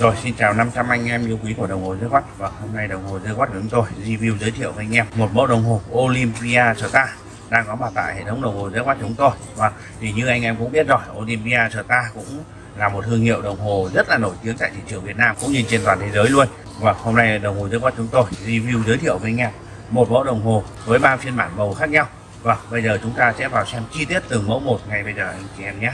Rồi, xin chào 500 anh em yêu quý của đồng hồ dưới quát và hôm nay đồng hồ dưới quát của chúng tôi, review giới thiệu với anh em một mẫu đồng hồ Olympia Star đang có mặt tại hệ thống đồng hồ dưới quát chúng tôi. Và thì như anh em cũng biết rồi, Olympia Star cũng là một thương hiệu đồng hồ rất là nổi tiếng tại thị trường Việt Nam cũng như trên toàn thế giới luôn. Và hôm nay đồng hồ dưới quát chúng tôi review giới thiệu với anh em một mẫu đồng hồ với ba phiên bản màu khác nhau. Và bây giờ chúng ta sẽ vào xem chi tiết từng mẫu một ngay bây giờ anh chị em nhé.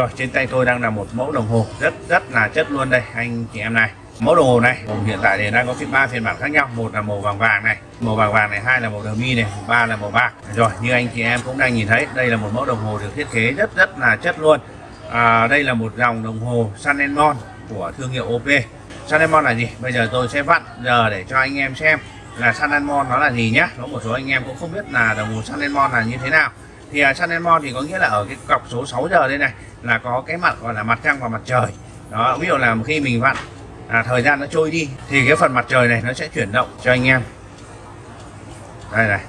Rồi trên tay tôi đang là một mẫu đồng hồ rất rất là chất luôn đây anh chị em này. Mẫu đồng hồ này hiện tại thì đang có phiên ba phiên bản khác nhau, một là màu vàng vàng này, màu vàng vàng này, hai là màu mi này, ba là màu bạc. Rồi như anh chị em cũng đang nhìn thấy, đây là một mẫu đồng hồ được thiết kế rất rất là chất luôn. À, đây là một dòng đồng hồ Sanemon của thương hiệu OP. Sanemon là gì? Bây giờ tôi sẽ vặn giờ để cho anh em xem là Sanemon nó là gì nhá. Có một số anh em cũng không biết là đồng hồ Sanemon là như thế nào thì à, uh, Sun Mon thì có nghĩa là ở cái cọc số 6 giờ đây này là có cái mặt gọi là mặt trăng và mặt trời. Đó ví dụ là khi mình vặn à, thời gian nó trôi đi thì cái phần mặt trời này nó sẽ chuyển động cho anh em. Đây này.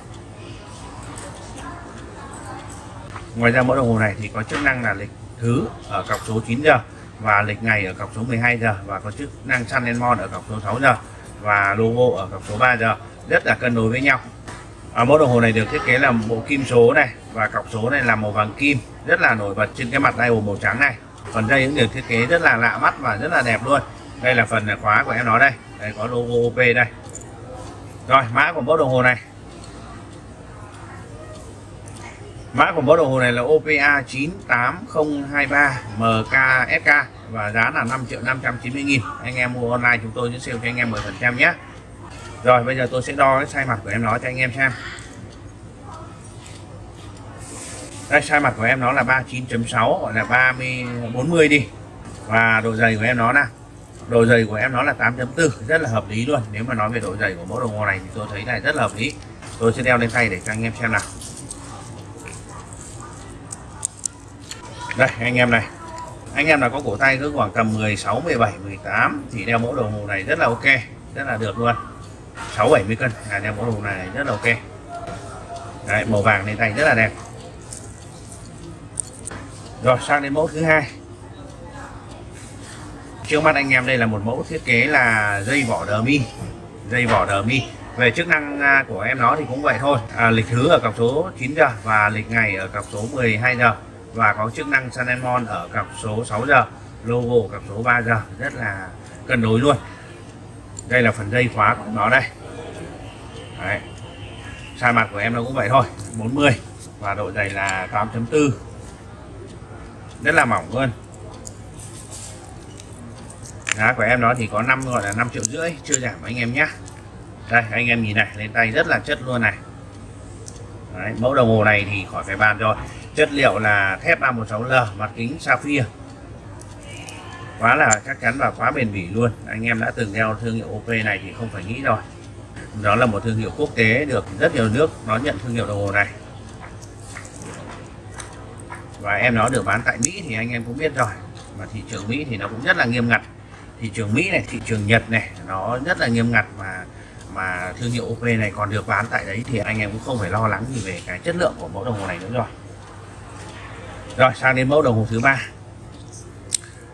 Ngoài ra mẫu đồng hồ này thì có chức năng là lịch thứ ở cọc số 9 giờ và lịch ngày ở cọc số 12 giờ và có chức năng Sun Mon ở cọc số 6 giờ và logo ở cọc số 3 giờ. Rất là cân đối với nhau. Ở mẫu đồng hồ này được thiết kế là bộ kim số này và cọc số này là màu vàng kim, rất là nổi bật trên cái mặt dial màu trắng này. Phần dây cũng được thiết kế rất là lạ mắt và rất là đẹp luôn. Đây là phần khóa của em nó đây. Đây, có logo OP đây. Rồi, mã của mẫu đồng hồ này. Mã của mẫu đồng hồ này là OPA 98023 MKSK và giá là 5 triệu 590 nghìn. Anh em mua online chúng tôi sẽ sale cho anh em 10% nhé. Rồi, bây giờ tôi sẽ đo cái size mặt của em nó cho anh em xem. Đây sai mặt của em nó là 39.6 gọi là 30 40 đi. Và độ dày của em nó là độ dày của em nó là 8.4 rất là hợp lý luôn. Nếu mà nói về độ dày của mẫu đồng hồ này thì tôi thấy này rất là hợp lý. Tôi sẽ đeo lên tay để cho anh em xem nào. Đây anh em này. Anh em là có cổ tay cứ khoảng tầm 16 17 18 thì đeo mẫu đồng hồ này rất là ok rất là được luôn. 6 70 cân là đeo mẫu đồng hồ này rất là ok. Đấy, màu vàng lên tay rất là đẹp rồi sang đến mẫu thứ hai. Trước mắt anh em đây là một mẫu thiết kế là dây vỏ đờ mi. Dây vỏ đờ mi. Về chức năng à, của em nó thì cũng vậy thôi. À, lịch thứ ở cọc số 9 giờ và lịch ngày ở cọc số 12 giờ và có chức năng sanemon ở cọc số 6 giờ logo cọc số 3 giờ rất là cân đối luôn. Đây là phần dây khóa của nó đây. Đấy. sai mặt của em nó cũng vậy thôi. 40 và độ dày là 8.4 rất là mỏng luôn. Giá của em nó thì có năm gọi là 5 triệu rưỡi chưa giảm anh em nhé. Đây anh em nhìn này lên tay rất là chất luôn này. Đấy, mẫu đồng hồ này thì khỏi phải bàn rồi. Chất liệu là thép 316L, mặt kính sapphire. Quá là chắc chắn và quá bền bỉ luôn. Anh em đã từng đeo thương hiệu OP này thì không phải nghĩ rồi. Đó là một thương hiệu quốc tế được rất nhiều nước nó nhận thương hiệu đồng hồ này và em nó được bán tại Mỹ thì anh em cũng biết rồi. Mà thị trường Mỹ thì nó cũng rất là nghiêm ngặt. Thị trường Mỹ này, thị trường Nhật này, nó rất là nghiêm ngặt mà mà thương hiệu OP này còn được bán tại đấy thì anh em cũng không phải lo lắng gì về cái chất lượng của mẫu đồng hồ này nữa rồi. Rồi, sang đến mẫu đồng hồ thứ ba.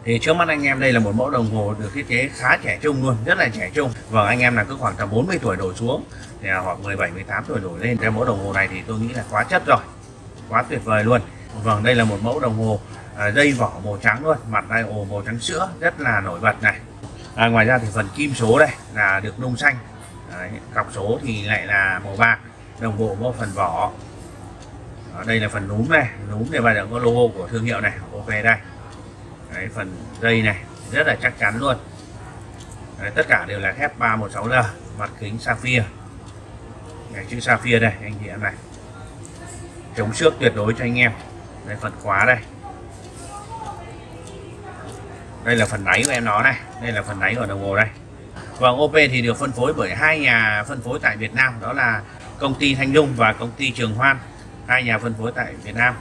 Thì trước mắt anh em đây là một mẫu đồng hồ được thiết kế khá trẻ trung luôn, rất là trẻ trung. Và anh em là cứ khoảng tầm 40 tuổi đổ xuống, thì hoặc 17 18 tuổi đổ lên, cái mẫu đồng hồ này thì tôi nghĩ là quá chất rồi. Quá tuyệt vời luôn vâng đây là một mẫu đồng hồ à, dây vỏ màu trắng luôn mặt đây ồ màu trắng sữa rất là nổi bật này. À, ngoài ra thì phần kim số đây là được nung xanh. Đấy, cọc số thì lại là màu bạc đồng bộ với phần vỏ. Ở đây là phần núm này núm này và có logo của thương hiệu này ok đây. Đấy, phần dây này rất là chắc chắn luôn. Đấy, tất cả đều là thép 316L mặt kính sapphire. Đấy, chữ sapphire đây anh chị em này. Chống xước tuyệt đối cho anh em đây phần khóa đây. Đây là phần đáy của em nó này. Đây là phần đáy của đồng hồ đây. Vâng, và OP thì được phân phối bởi hai nhà phân phối tại Việt Nam. Đó là công ty Thanh Dung và công ty Trường Hoan. Hai nhà phân phối tại Việt Nam.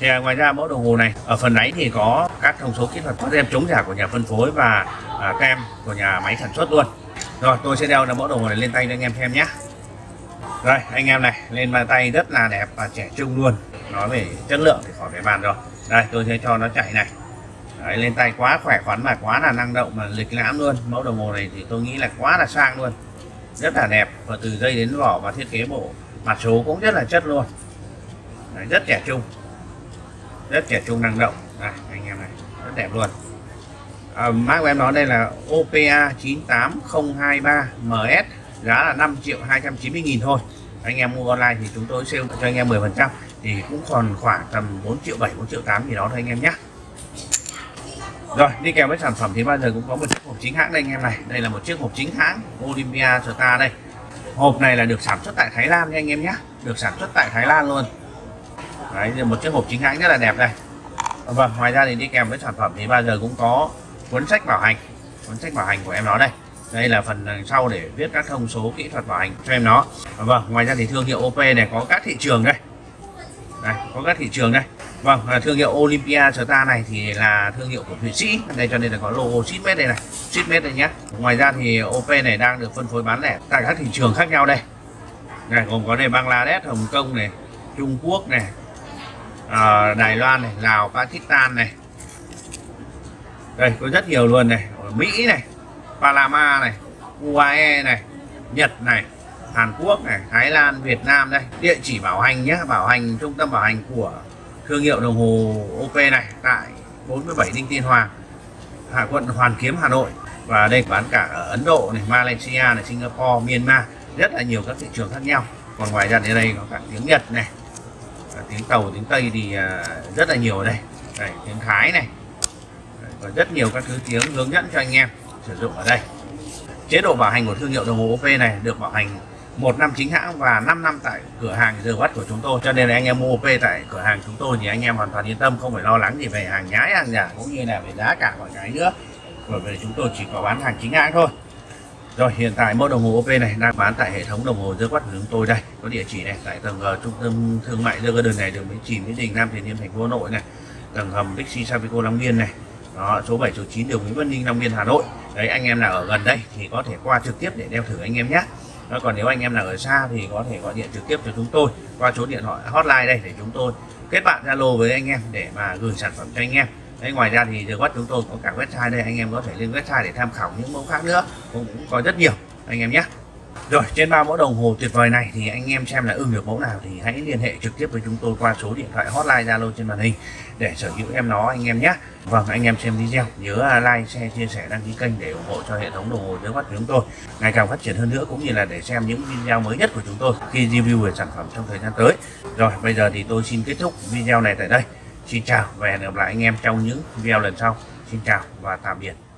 Thì à, ngoài ra mẫu đồng hồ này ở phần đáy thì có các thông số kỹ thuật có tem chống giả của nhà phân phối và à, tem của nhà máy sản xuất luôn. Rồi tôi sẽ đeo mẫu đồng hồ này lên tay cho anh em xem nhé. Rồi anh em này lên bàn tay rất là đẹp và trẻ trung luôn nói về chất lượng thì khỏi phải bàn rồi. Đây tôi sẽ cho nó chạy này. Đấy, lên tay quá khỏe khoắn và quá là năng động mà lịch lãm luôn. Mẫu đồng hồ này thì tôi nghĩ là quá là sang luôn. Rất là đẹp. Và từ dây đến vỏ và thiết kế bộ mặt số cũng rất là chất luôn. Đấy, rất trẻ trung. Rất trẻ trung năng động. Đây anh em này rất đẹp luôn. À, mã của em nói đây là OPA 98023 MS giá là 5 triệu 290 nghìn thôi. Anh em mua online thì chúng tôi sale cho anh em 10 phần trăm thì cũng còn khoảng tầm 4 triệu 7 4 triệu 8 gì đó thôi anh em nhé. Rồi, đi kèm với sản phẩm thì bao giờ cũng có một chiếc hộp chính hãng đây anh em này. Đây là một chiếc hộp chính hãng Olympia Star đây. Hộp này là được sản xuất tại Thái Lan nha anh em nhé. Được sản xuất tại Thái Lan luôn. Đấy là một chiếc hộp chính hãng rất là đẹp đây. Vâng ngoài ra thì đi kèm với sản phẩm thì bao giờ cũng có cuốn sách bảo hành. Cuốn sách bảo hành của em nó đây. Đây là phần đằng sau để viết các thông số kỹ thuật bảo hành cho em nó. Vâng ngoài ra thì thương hiệu OP này có các thị trường đây có các thị trường đây. Vâng à, thương hiệu Olympia Star này thì là thương hiệu của Thụy Sĩ. Đây cho nên là có logo Sitmet đây này. Sitmet đây nhé ngoài ra thì OP này đang được phân phối bán lẻ tại các thị trường khác nhau đây. Này gồm có đây Bangladesh Hồng Kông này Trung Quốc này à, Đài Loan này Lào Pakistan này. Đây có rất nhiều luôn này. Ở Mỹ này Panama này UAE này Nhật này. Hàn Quốc này, Thái Lan, Việt Nam đây. Địa chỉ bảo hành nhé bảo hành, trung tâm bảo hành của thương hiệu đồng hồ OP này, tại 47 Đinh Tiên Hoàng, Hạ quận Hoàn Kiếm, Hà Nội. Và đây bán cả ở Ấn Độ này, Malaysia này, Singapore, Myanmar. Rất là nhiều các thị trường khác nhau. Còn ngoài ra thì đây có cả tiếng Nhật này tiếng tàu, tiếng Tây thì à, rất là nhiều ở đây. Đây, tiếng Thái này. Có rất nhiều các thứ tiếng hướng dẫn cho anh em sử dụng ở đây. Chế độ bảo hành của thương hiệu đồng hồ OP này được bảo hành một năm chính hãng và 5 năm tại cửa hàng giờ bắt của chúng tôi. Cho nên là anh em mua OP tại cửa hàng chúng tôi thì anh em hoàn toàn yên tâm không phải lo lắng gì về hàng nhái hàng giả cũng như là về giá cả mọi cái nữa. Bởi vì chúng tôi chỉ có bán hàng chính hãng thôi. Rồi hiện tại mẫu đồng hồ OP này đang bán tại hệ thống đồng hồ The Watt của chúng tôi đây. Có địa chỉ này tại tầng uh, trung tâm thương mại The đơn này đường Bến Chìm Mỹ Đình Nam Tiền Liêm thành phố Hà Nội này. Tầng hầm Bixi Savico Long Biên này. Đó, số 7 số 9 đường Nguyễn Văn Ninh Long Biên Hà Nội. Đấy anh em nào ở gần đây thì có thể qua trực tiếp để đeo thử anh em nhé đó, còn nếu anh em nào ở xa thì có thể gọi điện trực tiếp cho chúng tôi qua số điện thoại hotline đây để chúng tôi kết bạn Zalo với anh em để mà gửi sản phẩm cho anh em. Đấy ngoài ra thì The chúng tôi có cả website đây anh em có thể lên website để tham khảo những mẫu khác nữa cũng, cũng có rất nhiều anh em nhé rồi trên ba mẫu đồng hồ tuyệt vời này thì anh em xem là ưng được mẫu nào thì hãy liên hệ trực tiếp với chúng tôi qua số điện thoại hotline Zalo trên màn hình để sở hữu em nó anh em nhé. Vâng anh em xem video nhớ à, like, share, chia sẻ, đăng ký kênh để ủng hộ cho hệ thống đồng hồ dưới mắt của chúng tôi ngày càng phát triển hơn nữa cũng như là để xem những video mới nhất của chúng tôi khi review về sản phẩm trong thời gian tới. Rồi bây giờ thì tôi xin kết thúc video này tại đây. Xin chào và hẹn gặp lại anh em trong những video lần sau. Xin chào và tạm biệt.